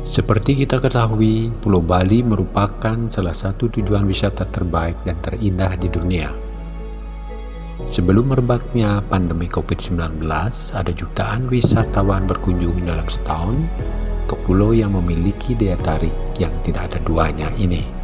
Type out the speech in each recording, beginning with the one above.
Seperti kita ketahui, Pulau Bali merupakan salah satu tujuan wisata terbaik dan terindah di dunia. Sebelum merebaknya pandemi COVID-19, ada jutaan wisatawan berkunjung dalam setahun ke pulau yang memiliki daya tarik yang tidak ada duanya ini.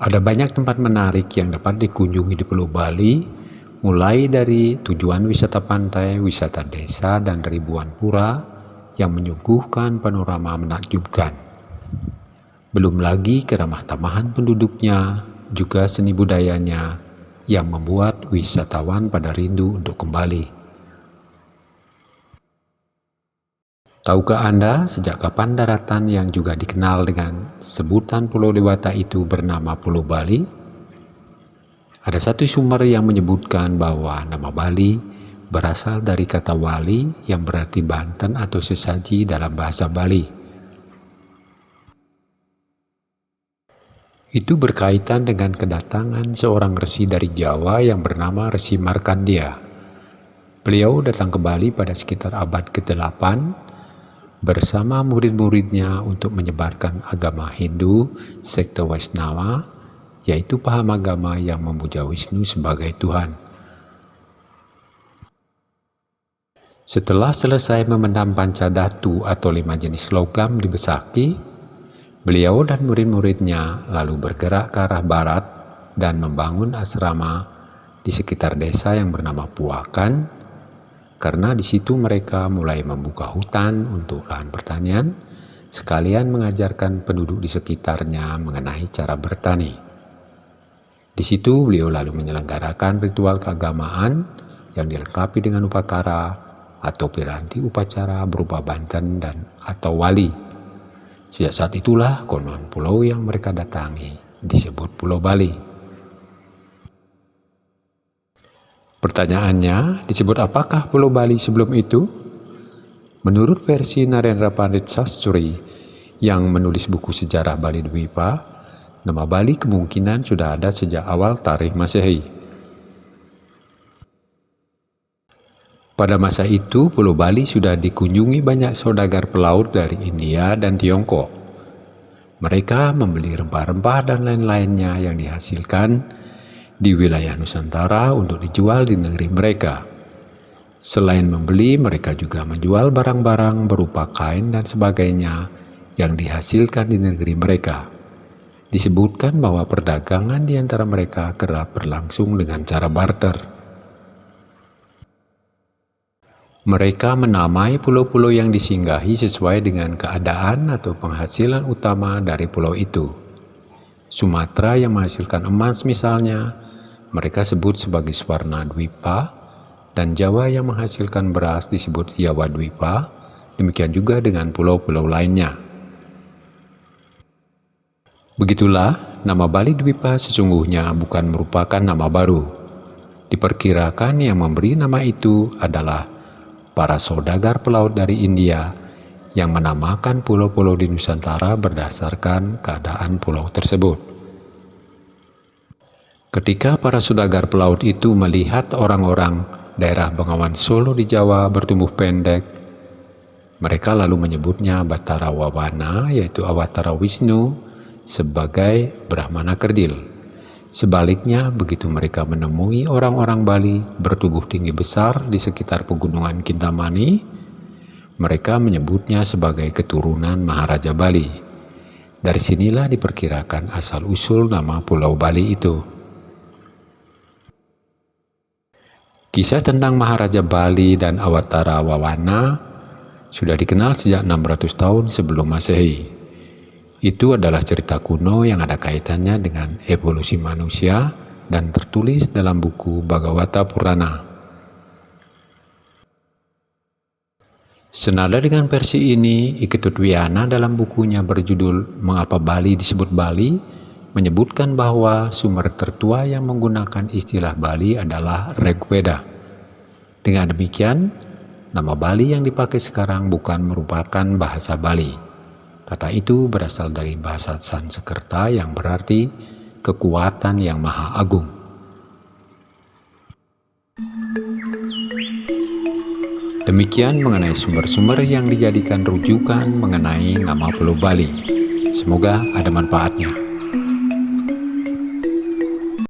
Ada banyak tempat menarik yang dapat dikunjungi di Pulau Bali mulai dari tujuan wisata pantai, wisata desa, dan ribuan pura yang menyuguhkan panorama menakjubkan. Belum lagi keramah tamahan penduduknya, juga seni budayanya yang membuat wisatawan pada rindu untuk kembali. Tahukah Anda sejak kapan daratan yang juga dikenal dengan sebutan Pulau Dewata itu bernama Pulau Bali? Ada satu sumber yang menyebutkan bahwa nama Bali berasal dari kata wali yang berarti Banten atau sesaji dalam bahasa Bali. Itu berkaitan dengan kedatangan seorang resi dari Jawa yang bernama Resi Markandia. Beliau datang ke Bali pada sekitar abad ke-8 bersama murid-muridnya untuk menyebarkan agama Hindu, sekte Waisnawa, yaitu paham agama yang memuja Wisnu sebagai Tuhan. Setelah selesai memendam pancadatu atau lima jenis logam di Besaki, Beliau dan murid-muridnya lalu bergerak ke arah barat dan membangun asrama di sekitar desa yang bernama Puakan, karena di situ mereka mulai membuka hutan untuk lahan pertanian, sekalian mengajarkan penduduk di sekitarnya mengenai cara bertani. Di situ beliau lalu menyelenggarakan ritual keagamaan yang dilengkapi dengan upakara atau piranti upacara berupa banten dan atau wali Sejak saat itulah konon pulau yang mereka datangi disebut Pulau Bali. Pertanyaannya, disebut apakah Pulau Bali sebelum itu? Menurut versi Narendra Pandit Sastri yang menulis buku sejarah Bali Dwipa, nama Bali kemungkinan sudah ada sejak awal tarikh Masehi. Pada masa itu, Pulau Bali sudah dikunjungi banyak saudagar pelaut dari India dan Tiongkok. Mereka membeli rempah-rempah dan lain-lainnya yang dihasilkan di wilayah Nusantara untuk dijual di negeri mereka. Selain membeli, mereka juga menjual barang-barang berupa kain dan sebagainya yang dihasilkan di negeri mereka. Disebutkan bahwa perdagangan di antara mereka kerap berlangsung dengan cara barter. Mereka menamai pulau-pulau yang disinggahi sesuai dengan keadaan atau penghasilan utama dari pulau itu. Sumatera yang menghasilkan emas misalnya, mereka sebut sebagai Swarna Dwipa, dan Jawa yang menghasilkan beras disebut Jawa Dwipa, demikian juga dengan pulau-pulau lainnya. Begitulah, nama Bali Dwipa sesungguhnya bukan merupakan nama baru. Diperkirakan yang memberi nama itu adalah para saudagar pelaut dari India yang menamakan pulau-pulau di Nusantara berdasarkan keadaan pulau tersebut. Ketika para saudagar pelaut itu melihat orang-orang daerah Bengawan Solo di Jawa bertumbuh pendek, mereka lalu menyebutnya Batara Wawana, yaitu Awatara Wisnu, sebagai Brahmana Kerdil. Sebaliknya, begitu mereka menemui orang-orang Bali bertubuh tinggi besar di sekitar pegunungan Kintamani, mereka menyebutnya sebagai keturunan Maharaja Bali. Dari sinilah diperkirakan asal-usul nama Pulau Bali itu. Kisah tentang Maharaja Bali dan Awatara Wawana sudah dikenal sejak 600 tahun sebelum Masehi. Itu adalah cerita kuno yang ada kaitannya dengan evolusi manusia dan tertulis dalam buku Bhagavata Purana. Senada dengan versi ini, Iketut Wiana dalam bukunya berjudul Mengapa Bali disebut Bali menyebutkan bahwa sumber tertua yang menggunakan istilah Bali adalah Rigveda. Dengan demikian, nama Bali yang dipakai sekarang bukan merupakan bahasa Bali. Kata itu berasal dari bahasa Sanskerta yang berarti kekuatan yang maha agung. Demikian mengenai sumber-sumber yang dijadikan rujukan mengenai nama Pulau Bali. Semoga ada manfaatnya.